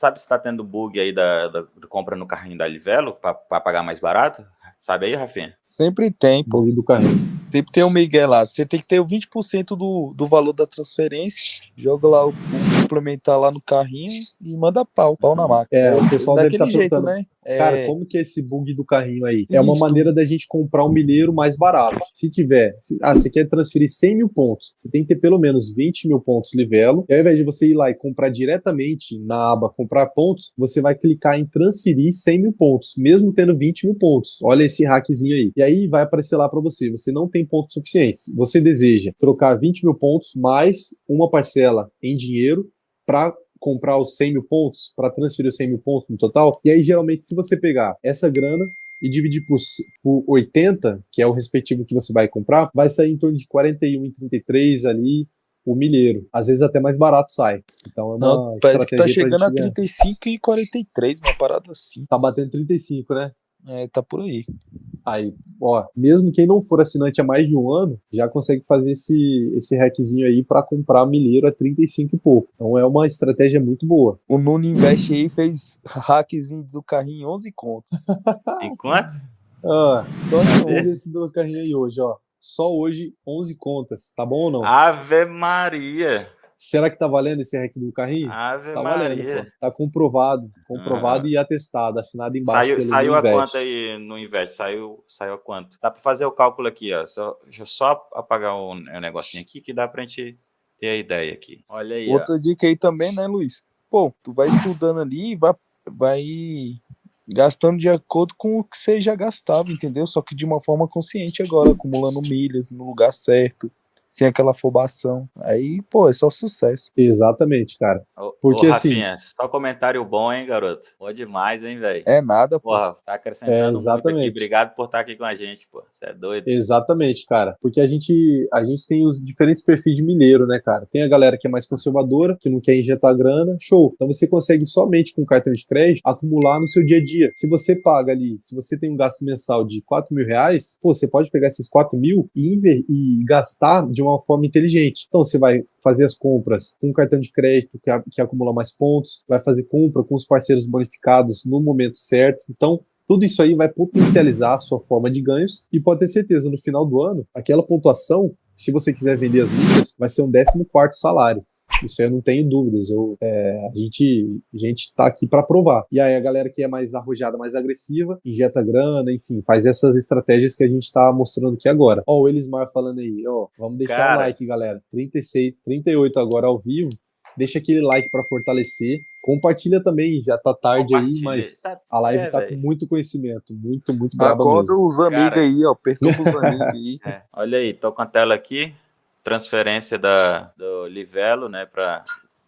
sabe se tá tendo bug aí da, da, da compra no carrinho da Livelo para pagar mais barato? Sabe aí, Rafinha? Sempre tem, pô. Bug do carrinho. Sempre tem um Miguel lá. Você tem que ter o 20% do, do valor da transferência, joga lá o, o complementar lá no carrinho e manda pau, pau na máquina. É, o pessoal deve Daquele estar jeito, perguntando, né? É, Cara, como que é esse bug do carrinho aí? É uma maneira da gente comprar um milheiro mais barato. Se tiver, se- ah, você quer transferir 100 mil pontos, você tem que ter pelo menos 20 mil pontos livelo. E ao invés de você ir lá e comprar diretamente na aba comprar pontos, você vai clicar em transferir 100 mil pontos, mesmo tendo 20 mil pontos. Olha esse hackzinho aí. E aí vai aparecer lá para você. Você não tem pontos suficientes. Você deseja trocar 20 mil pontos mais uma parcela em dinheiro para comprar os 100 mil pontos, para transferir os 100 mil pontos no total. E aí, geralmente, se você pegar essa grana e dividir por, por 80, que é o respectivo que você vai comprar, vai sair em torno de 41,33 ali o milheiro. Às vezes até mais barato sai. Então é uma não, parece que tá chegando a gente ganhar. 35 e 43, uma parada assim. Tá batendo 35, né? É, tá por aí. Aí, ó, mesmo quem não for assinante há mais de um ano, já consegue fazer esse, esse hackzinho aí para comprar milheiro a 35 e pouco. Então é uma estratégia muito boa. O Nuno Invest aí fez hackzinho do carrinho em 11 contas. Enquanto? Ah, só vamos ver esse do carrinho aí hoje, ó. Só hoje 11 contas, tá bom ou não? Ave Maria! Será que tá valendo esse hack do carrinho? Ave Tá valendo, Maria! pô. Tá comprovado, comprovado e atestado, assinado embaixo Saiu, pelo saiu a quanto aí no Invest? Saiu, saiu a quanto? Dá para fazer o cálculo aqui, ó. Só, deixa eu só apagar o, o negocinho aqui que dá pra gente ter a ideia aqui. Olha aí, ó. Outra dica aí também, né, Luiz? Pô, tu vai estudando ali e vai, vai gastando de acordo com o que você já gastava, entendeu? Só que de uma forma consciente agora, acumulando milhas no lugar certo, sem aquela afobação. Aí, pô, é só sucesso. Exatamente, cara. Ô, Porque, ô, assim- Rafinha, só comentário bom, hein, garoto? Bom demais, hein, velho? É nada, pô. Porra, tá acrescentando É, muito aqui. exatamente. Obrigado por estar aqui com a gente, pô. Você é doido. Exatamente, cara. Porque a gente, a gente tem os diferentes perfis de milheiro, né, cara? Tem a galera que é mais conservadora, que não quer injetar grana, show. Então você consegue somente com cartão de crédito acumular no seu dia a dia. Se você paga ali, se você tem um gasto mensal de 4 mil reais, pô, você pode pegar esses 4 mil e, e gastar de uma forma inteligente. Então você vai fazer as compras com cartão de crédito que, que acumula mais pontos, vai fazer compra com os parceiros bonificados no momento certo. Então, tudo isso aí vai potencializar a sua forma de ganhos e pode ter certeza, no final do ano, aquela pontuação, se você quiser vender as milhas, vai ser um 14 salário. Isso aí eu não tenho dúvidas. Eu, é, a gente a gente tá aqui para provar. E aí a galera que é mais arrojada, mais agressiva, injeta grana, enfim, faz essas estratégias que a gente tá mostrando aqui agora. Ó, o Elismar falando aí, ó, vamos deixar Cara. o like, galera. 36, 38 agora ao vivo. Deixa aquele like para fortalecer. Compartilha também, já tá tarde aí, mas Tá- a live é, tá velho. com muito conhecimento, muito, muito braba Acorda mesmo. os amigos aí, ó. Perturba os amigos aí. É, olha aí, tô com a tela aqui, transferência da, do Livelo, né, para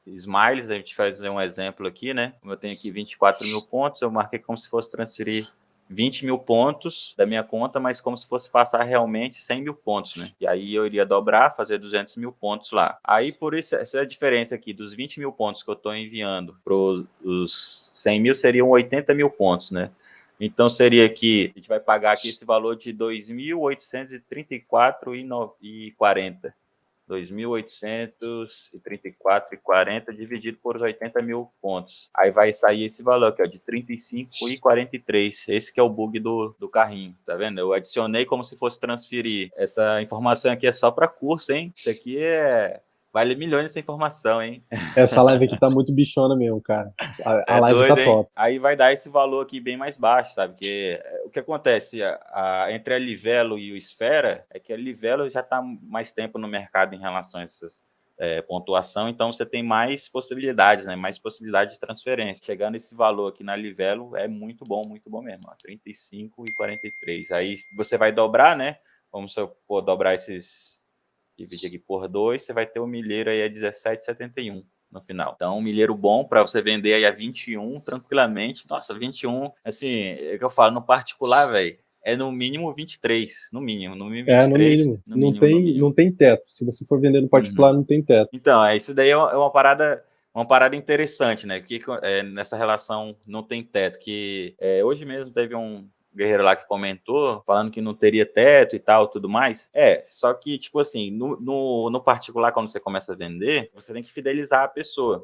Smiles, a gente faz um exemplo aqui, né, como eu tenho aqui 24 mil pontos, eu marquei como se fosse transferir 20 mil pontos da minha conta, mas como se fosse passar realmente 100 mil pontos, né, e aí eu iria dobrar, fazer 200 mil pontos lá. Aí, por isso, essa é a diferença aqui, dos 20 mil pontos que eu estou enviando para os 100 mil, seriam 80 mil pontos, né, então seria que a gente vai pagar aqui esse valor de 2.834,40. 2.834,40 dividido por os 80 mil pontos. Aí vai sair esse valor aqui, ó, de 35,43. Esse que é o bug do, do carrinho, tá vendo? Eu adicionei como se fosse transferir. Essa informação aqui é só para curso, hein? Isso aqui é... Vale milhões essa informação, hein? Essa live aqui tá muito bichona mesmo, cara. A, a É live doido, tá hein? top. Aí vai dar esse valor aqui bem mais baixo, sabe? Porque é, o que acontece a- a- entre a Livelo e o Esfera é que a Livelo já está mais tempo no mercado em relação a essas é, pontuação, então você tem mais possibilidades, né? Mais possibilidade de transferência. Chegando esse valor aqui na Livelo é muito bom, muito bom mesmo. Ó, 35 e 43. Aí você vai dobrar, né? Vamos supor, dobrar esses dividir aqui por 2, você vai ter o milheiro aí a 17,71 no final. Então, um milheiro bom para você vender aí a 21 tranquilamente. Nossa, 21, assim, é o que eu falo, no particular, velho, é no mínimo 23, no mínimo, no mínimo 23. É, no mínimo. no não, mínimo, tem, no mínimo. Uhum. não tem teto. Se você for vender no particular, não tem teto. Então, é, isso daí é uma, é uma parada uma parada interessante, né? Porque é, nessa relação não tem teto, que é, hoje mesmo teve um guerreiro lá que comentou, falando que não teria teto e tal, tudo mais. É, só que, tipo assim, no, no, no particular, quando você começa a vender, você tem que fidelizar a pessoa.